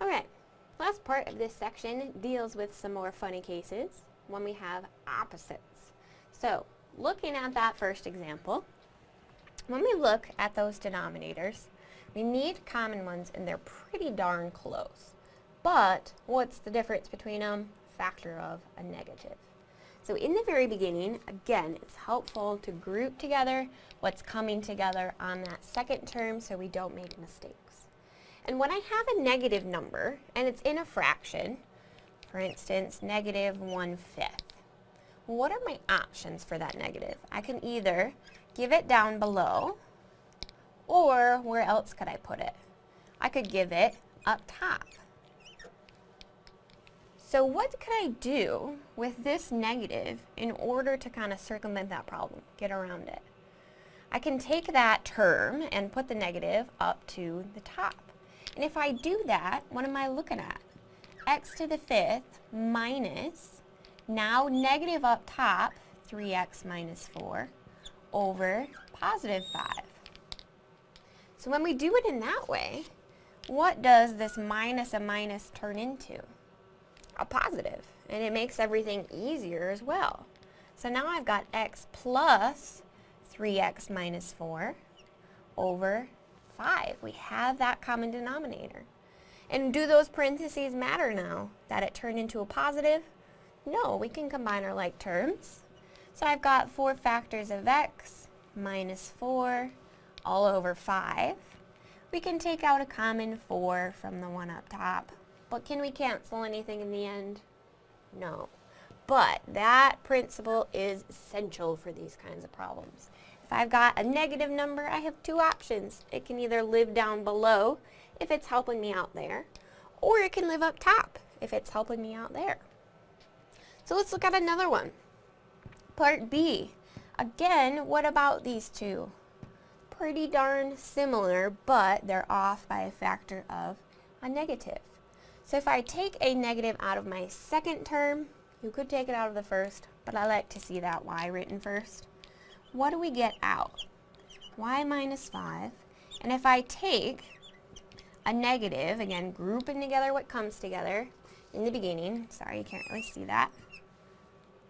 Alright, last part of this section deals with some more funny cases when we have opposites. So, looking at that first example, when we look at those denominators, we need common ones and they're pretty darn close. But, what's the difference between them? Factor of a negative. So in the very beginning, again, it's helpful to group together what's coming together on that second term so we don't make mistakes. And when I have a negative number, and it's in a fraction, for instance, negative one-fifth, what are my options for that negative? I can either give it down below, or where else could I put it? I could give it up top. So what could I do with this negative in order to kind of circumvent that problem, get around it? I can take that term and put the negative up to the top. And if I do that, what am I looking at? x to the fifth minus, now negative up top, 3x minus 4, over positive 5. So when we do it in that way, what does this minus a minus turn into? A positive, and it makes everything easier as well. So now I've got x plus 3x minus 4 over 5. We have that common denominator. And do those parentheses matter now that it turned into a positive? No, we can combine our like terms. So I've got 4 factors of x minus 4 all over 5. We can take out a common 4 from the one up top. But can we cancel anything in the end? No. But that principle is essential for these kinds of problems. If I've got a negative number, I have two options. It can either live down below if it's helping me out there, or it can live up top if it's helping me out there. So let's look at another one. Part B. Again, what about these two? Pretty darn similar, but they're off by a factor of a negative. So if I take a negative out of my second term, you could take it out of the first, but I like to see that y written first what do we get out? y minus 5. And if I take a negative, again, grouping together what comes together in the beginning, sorry, you can't really see that,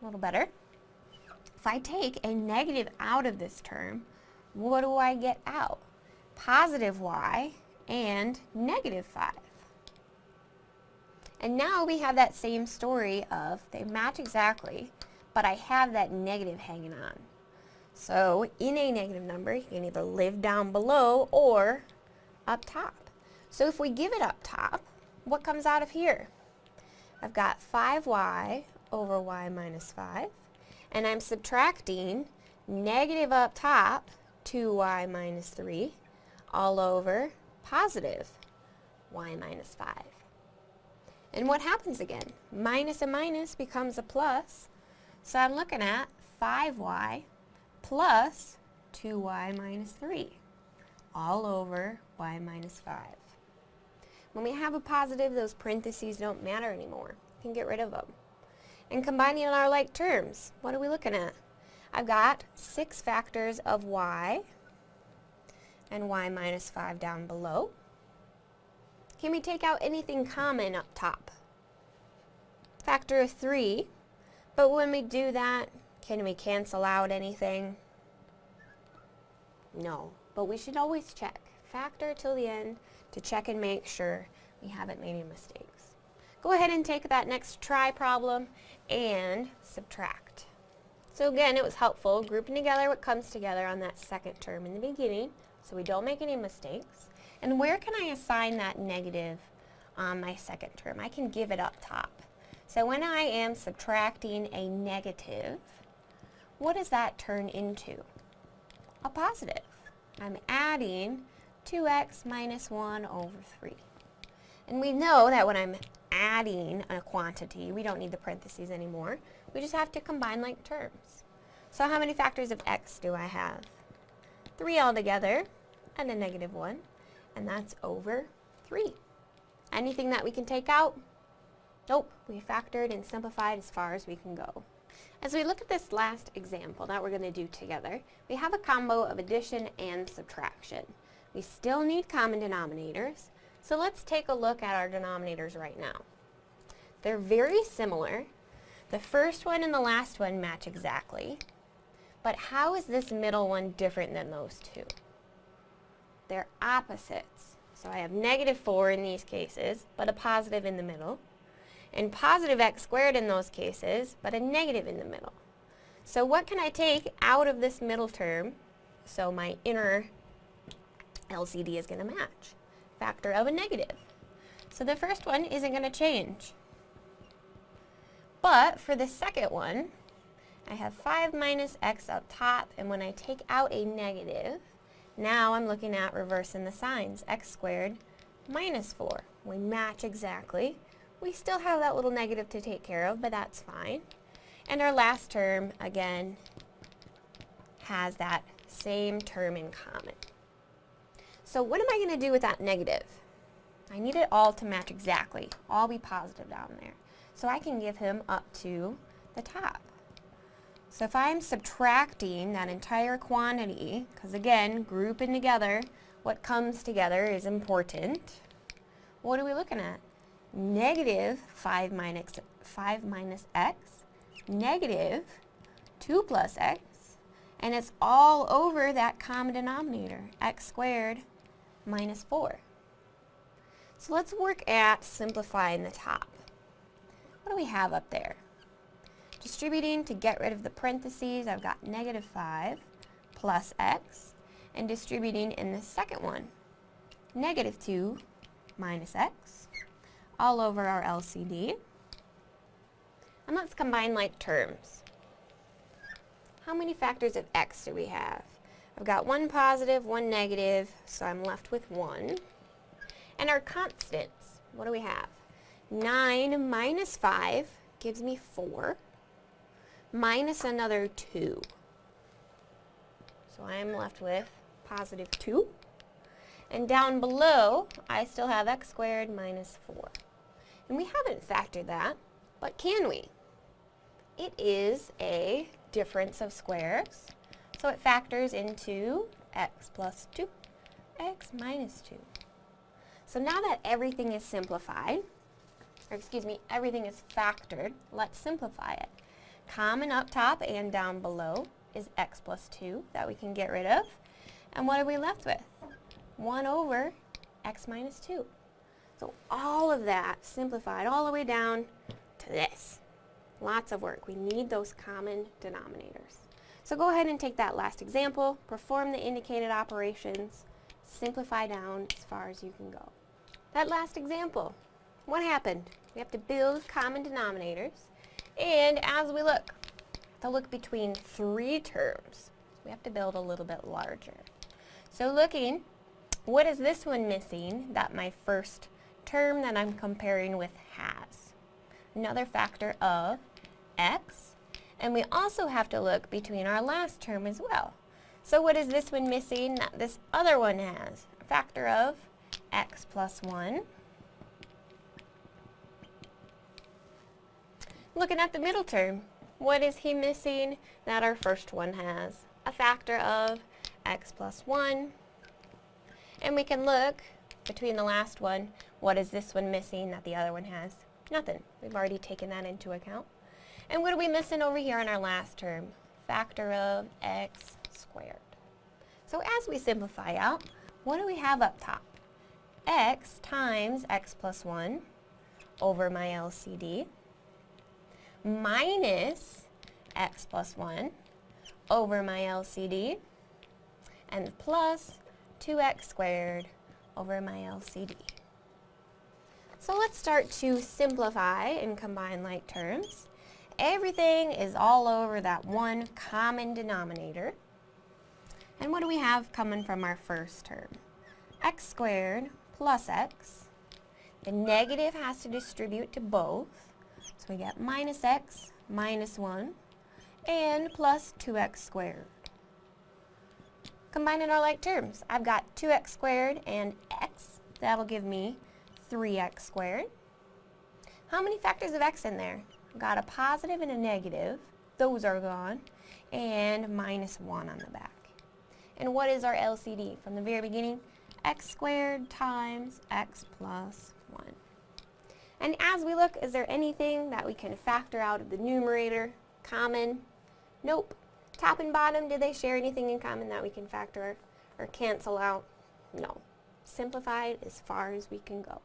a little better. If I take a negative out of this term, what do I get out? Positive y and negative 5. And now we have that same story of they match exactly, but I have that negative hanging on. So in a negative number, you can either live down below or up top. So if we give it up top, what comes out of here? I've got 5y over y minus 5, and I'm subtracting negative up top, 2y minus 3, all over positive y minus 5. And what happens again? Minus a minus becomes a plus, so I'm looking at 5y plus 2y minus 3 all over y minus 5. When we have a positive, those parentheses don't matter anymore. We can get rid of them. And combining our like terms, what are we looking at? I've got 6 factors of y and y minus 5 down below. Can we take out anything common up top? Factor of 3, but when we do that, can we cancel out anything? No, but we should always check. Factor till the end to check and make sure we haven't made any mistakes. Go ahead and take that next try problem and subtract. So again, it was helpful grouping together what comes together on that second term in the beginning so we don't make any mistakes. And where can I assign that negative on my second term? I can give it up top. So when I am subtracting a negative, what does that turn into? A positive. I'm adding 2x minus 1 over 3. And we know that when I'm adding a quantity, we don't need the parentheses anymore. We just have to combine like terms. So how many factors of x do I have? 3 altogether, and a negative 1, and that's over 3. Anything that we can take out? Nope, we factored and simplified as far as we can go. As we look at this last example that we're going to do together, we have a combo of addition and subtraction. We still need common denominators, So let's take a look at our denominators right now. They're very similar. The first one and the last one match exactly. But how is this middle one different than those two? They're opposites. So I have negative 4 in these cases, but a positive in the middle. And positive x squared in those cases, but a negative in the middle. So what can I take out of this middle term so my inner LCD is going to match? Factor of a negative. So the first one isn't going to change. But for the second one, I have 5 minus x up top, and when I take out a negative, now I'm looking at reversing the signs. x squared minus 4. We match exactly. We still have that little negative to take care of, but that's fine. And our last term, again, has that same term in common. So what am I going to do with that negative? I need it all to match exactly, all be positive down there. So I can give him up to the top. So if I'm subtracting that entire quantity, because again, grouping together, what comes together is important. What are we looking at? Negative 5 minus, 5 minus x, negative 2 plus x, and it's all over that common denominator, x squared minus 4. So let's work at simplifying the top. What do we have up there? Distributing to get rid of the parentheses, I've got negative 5 plus x, and distributing in the second one, negative 2 minus x, all over our LCD. And let's combine like terms. How many factors of x do we have? I've got one positive, one negative, so I'm left with 1. And our constants, what do we have? 9 minus 5 gives me 4, minus another 2. So I'm left with positive 2. And down below, I still have x squared minus 4. And we haven't factored that, but can we? It is a difference of squares. So it factors into x plus 2, x minus 2. So now that everything is simplified, or excuse me, everything is factored, let's simplify it. Common up top and down below is x plus 2 that we can get rid of. And what are we left with? 1 over x minus 2. So all of that simplified all the way down to this. Lots of work. We need those common denominators. So go ahead and take that last example, perform the indicated operations, simplify down as far as you can go. That last example, what happened? We have to build common denominators, and as we look, to look between three terms, we have to build a little bit larger. So looking, what is this one missing that my first term that I'm comparing with has? Another factor of x, and we also have to look between our last term as well. So what is this one missing that this other one has? A factor of x plus 1. Looking at the middle term, what is he missing that our first one has? A factor of x plus 1. And we can look between the last one, what is this one missing that the other one has? Nothing. We've already taken that into account. And what are we missing over here in our last term? Factor of x squared. So as we simplify out, what do we have up top? x times x plus 1 over my LCD minus x plus 1 over my LCD and plus 2x squared over my LCD. So let's start to simplify and combine like terms. Everything is all over that one common denominator. And what do we have coming from our first term? x squared plus x. The negative has to distribute to both. So we get minus x minus 1 and plus 2x squared. Combining our like terms, I've got 2x squared and x. That'll give me 3x squared. How many factors of x in there? got a positive and a negative. Those are gone. And minus 1 on the back. And what is our LCD? From the very beginning, x squared times x plus 1. And as we look, is there anything that we can factor out of the numerator? Common? Nope. Top and bottom, do they share anything in common that we can factor or cancel out? No. Simplified as far as we can go.